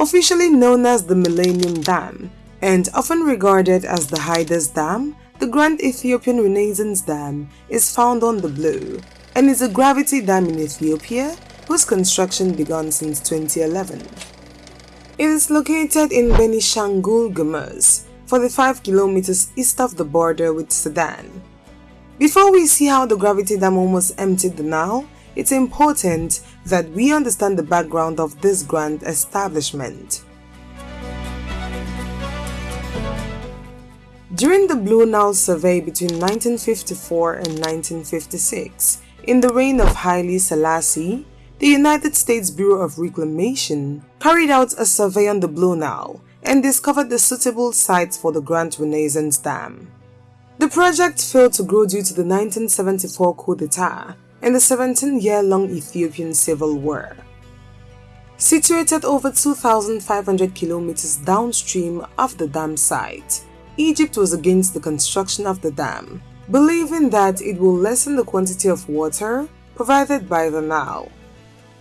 Officially known as the Millennium Dam and often regarded as the Hidase Dam, the Grand Ethiopian Renaissance Dam is found on the Blue and is a gravity dam in Ethiopia whose construction began since 2011. It is located in Benishangul Gumuz, 45 kilometers east of the border with Sudan. Before we see how the gravity dam almost emptied the Nile, it's important that we understand the background of this grand establishment. During the Blue Nile survey between 1954 and 1956, in the reign of Haile Selassie, the United States Bureau of Reclamation carried out a survey on the Blue Nile and discovered the suitable sites for the Grand Renaissance Dam. The project failed to grow due to the 1974 coup d'etat and the 17-year-long Ethiopian Civil War. Situated over 2,500 kilometers downstream of the dam site, Egypt was against the construction of the dam, believing that it will lessen the quantity of water provided by the Nile.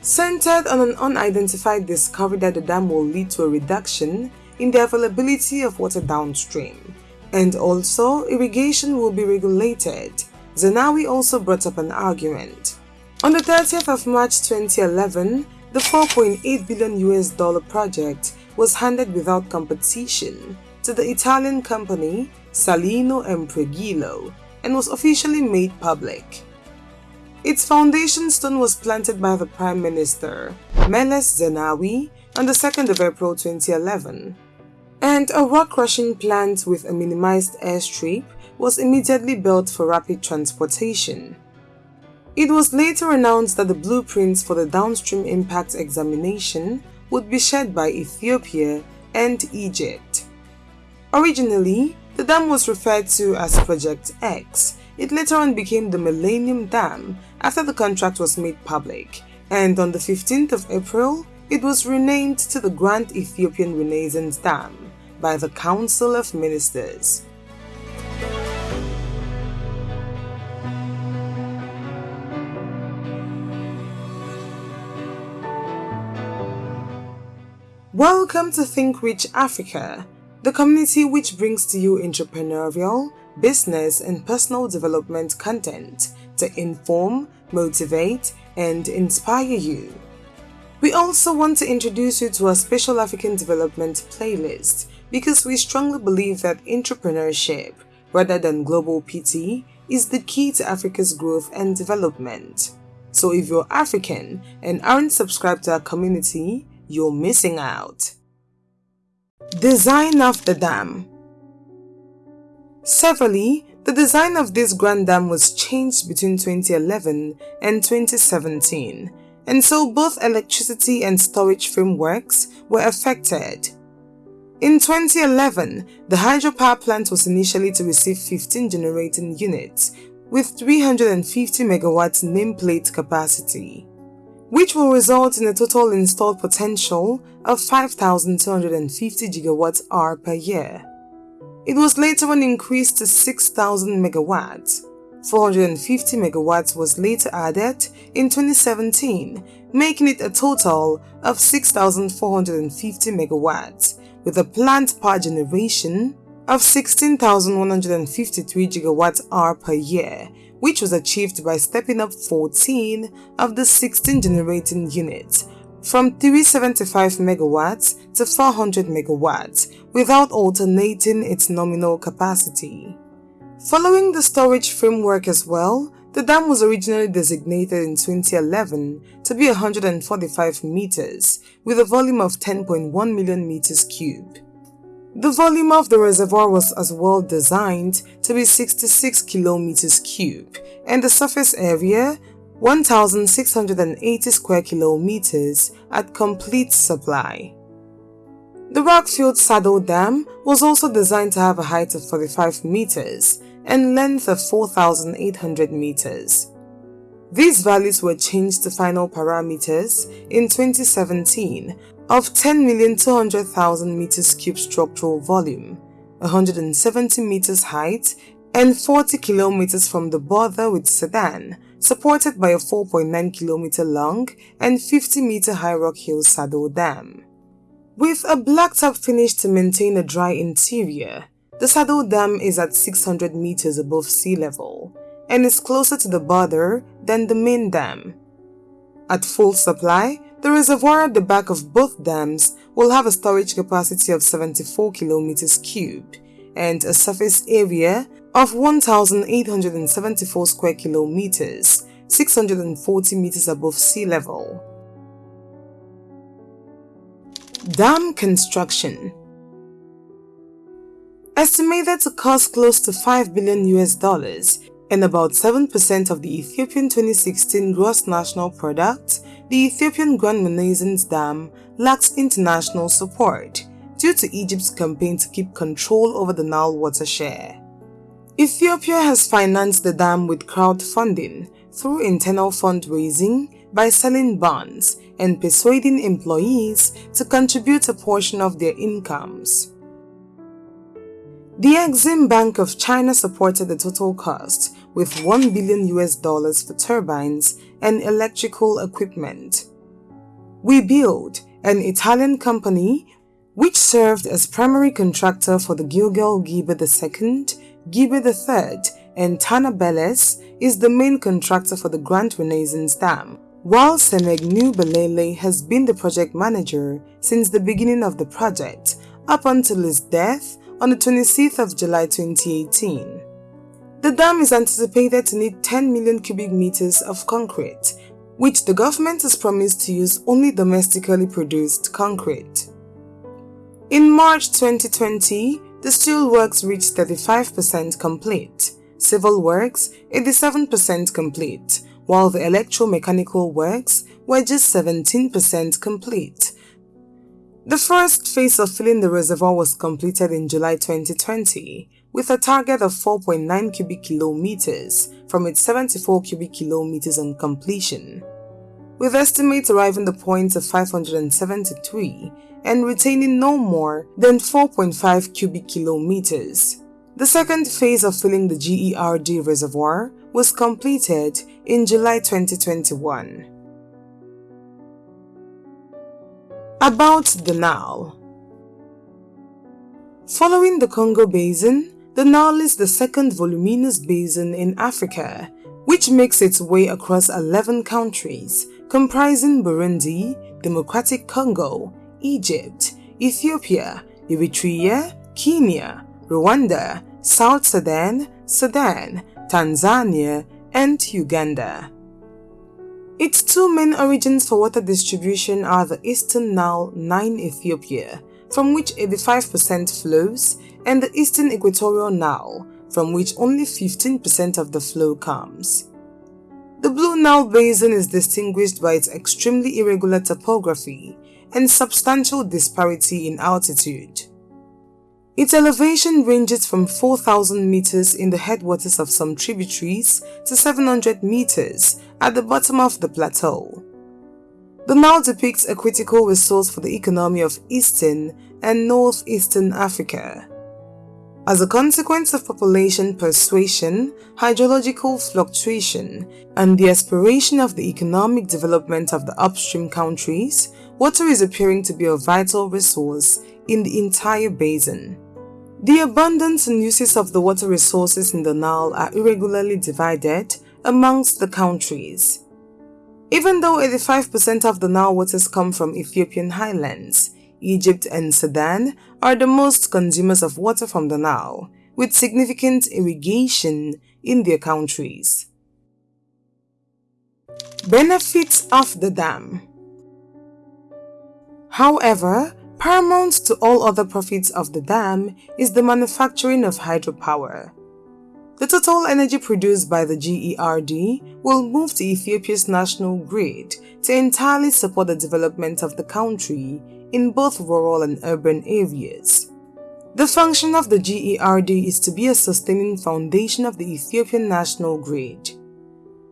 Centered on an unidentified discovery that the dam will lead to a reduction in the availability of water downstream, and also irrigation will be regulated Zenawi also brought up an argument. On the 30th of March 2011, the 4.8 billion US dollar project was handed without competition to the Italian company Salini and and was officially made public. Its foundation stone was planted by the Prime Minister, Meles Zenawi, on the 2nd of April 2011, and a rock crushing plant with a minimized airstrip was immediately built for rapid transportation. It was later announced that the blueprints for the downstream impact examination would be shared by Ethiopia and Egypt. Originally, the dam was referred to as Project X. It later on became the Millennium Dam after the contract was made public, and on the 15th of April, it was renamed to the Grand Ethiopian Renaissance Dam by the Council of Ministers. Welcome to Think Rich Africa, the community which brings to you entrepreneurial, business and personal development content to inform, motivate and inspire you. We also want to introduce you to our special African development playlist because we strongly believe that entrepreneurship, rather than global PT, is the key to Africa's growth and development. So if you're African and aren't subscribed to our community, you're missing out. Design of the dam Severally, the design of this grand dam was changed between 2011 and 2017, and so both electricity and storage frameworks were affected. In 2011, the hydropower plant was initially to receive 15 generating units with 350 megawatts nameplate capacity which will result in a total installed potential of 5,250 gigawatts hour per year. It was later on increased to 6,000 megawatts. 450 megawatts was later added in 2017, making it a total of 6,450 megawatts, with a planned power generation of 16,153 gigawatt hour per year which was achieved by stepping up 14 of the 16 generating units from 375 megawatts to 400 megawatts without alternating its nominal capacity. Following the storage framework as well, the dam was originally designated in 2011 to be 145 meters with a volume of 10.1 million meters cubed. The volume of the reservoir was as well designed to be 66 kilometers cube and the surface area 1680 square kilometers at complete supply. The rock-filled Saddle Dam was also designed to have a height of 45 meters and length of 4,800 meters. These values were changed to final parameters in 2017 of 10,200,000 meters cube structural volume, 170 meters height, and 40 kilometers from the border with Sudan, supported by a 4.9 kilometer long and 50 meter high Rock-fill Saddle Dam. With a blacktop finish to maintain a dry interior, the Saddle Dam is at 600 meters above sea level and is closer to the border than the main dam. At full supply, the reservoir at the back of both dams will have a storage capacity of 74 kilometers cubed and a surface area of 1,874 square kilometers, 640 meters above sea level. Dam construction Estimated to cost close to 5 billion US dollars and about 7% of the Ethiopian 2016 gross national product, the Ethiopian Grand Renaissance Dam lacks international support due to Egypt's campaign to keep control over the Nile water share. Ethiopia has financed the dam with crowdfunding through internal fundraising by selling bonds and persuading employees to contribute a portion of their incomes. The Exim Bank of China supported the total cost with 1 billion US dollars for turbines and electrical equipment. Webuild, an Italian company which served as primary contractor for the Gilgel Gibe II, Gibe III, and Tana Beles, is the main contractor for the Grand Renaissance Dam, while Simegnew Bekele has been the project manager since the beginning of the project up until his death on the 26th of July 2018. The dam is anticipated to need 10 million cubic meters of concrete, which the government has promised to use only domestically produced concrete. In March 2020, the Steel Works reached 35% complete, civil works 87% complete, while the electromechanical works were just 17% complete, the first phase of filling the reservoir was completed in July 2020 with a target of 4.9 cubic kilometers from its 74 cubic kilometers on completion, with estimates arriving the point of 573 and retaining no more than 4.5 cubic kilometers. The second phase of filling the GERD reservoir was completed in July 2021. About the Nile Following the Congo Basin, the Nile is the second voluminous basin in Africa, which makes its way across 11 countries, comprising Burundi, Democratic Congo, Egypt, Ethiopia, Eritrea, Kenya, Rwanda, South Sudan, Sudan, Tanzania, and Uganda. Its two main origins for water distribution are the Eastern Nile 9 Ethiopia, from which 85% flows, and the Eastern Equatorial Nile, from which only 15% of the flow comes. The Blue Nile Basin is distinguished by its extremely irregular topography and substantial disparity in altitude. Its elevation ranges from 4,000 meters in the headwaters of some tributaries to 700 meters at the bottom of the plateau. The Nile depicts a critical resource for the economy of Eastern and Northeastern Africa. As a consequence of population persuasion, hydrological fluctuation, and the aspiration of the economic development of the upstream countries, water is appearing to be a vital resource in the entire basin. The abundance and uses of the water resources in the Nile are irregularly divided amongst the countries. Even though 85% of the Nile waters come from Ethiopian highlands, Egypt and Sudan are the most consumers of water from the Nile, with significant irrigation in their countries. Benefits of the dam However, Paramount to all other profits of the dam is the manufacturing of hydropower. The total energy produced by the GERD will move to Ethiopia's national grid to entirely support the development of the country in both rural and urban areas. The function of the GERD is to be a sustaining foundation of the Ethiopian national grid.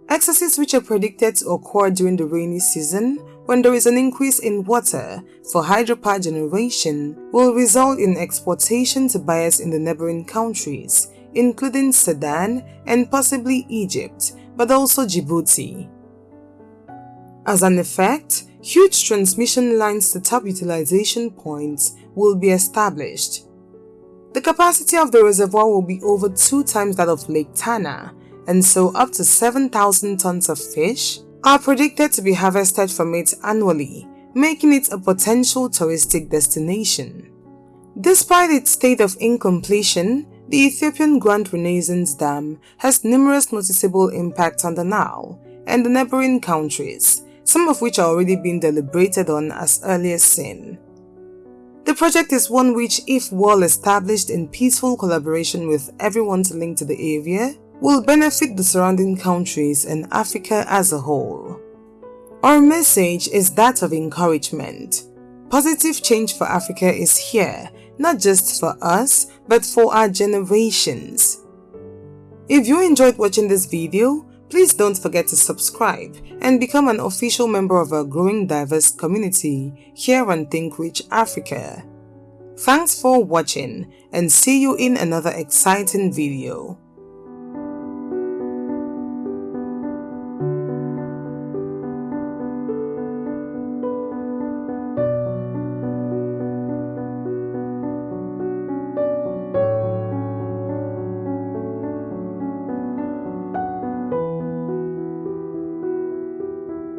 Excesses which are predicted to occur during the rainy season when there is an increase in water for hydropower generation will result in exportation to buyers in the neighboring countries, including Sudan and possibly Egypt, but also Djibouti. As an effect, huge transmission lines to top utilization points will be established. The capacity of the reservoir will be over two times that of Lake Tana, and so up to 7,000 tons of fish are predicted to be harvested from it annually, making it a potential touristic destination. Despite its state of incompletion, the Ethiopian Grand Renaissance Dam has numerous noticeable impacts on the Nile and the neighboring countries, some of which are already being deliberated on as earlier seen. The project is one which, if well established in peaceful collaboration with everyone linked to the area, will benefit the surrounding countries and Africa as a whole. Our message is that of encouragement. Positive change for Africa is here, not just for us, but for our generations. If you enjoyed watching this video, Please don't forget to subscribe and become an official member of our growing diverse community here on Think Rich Africa. Thanks for watching and see you in another exciting video.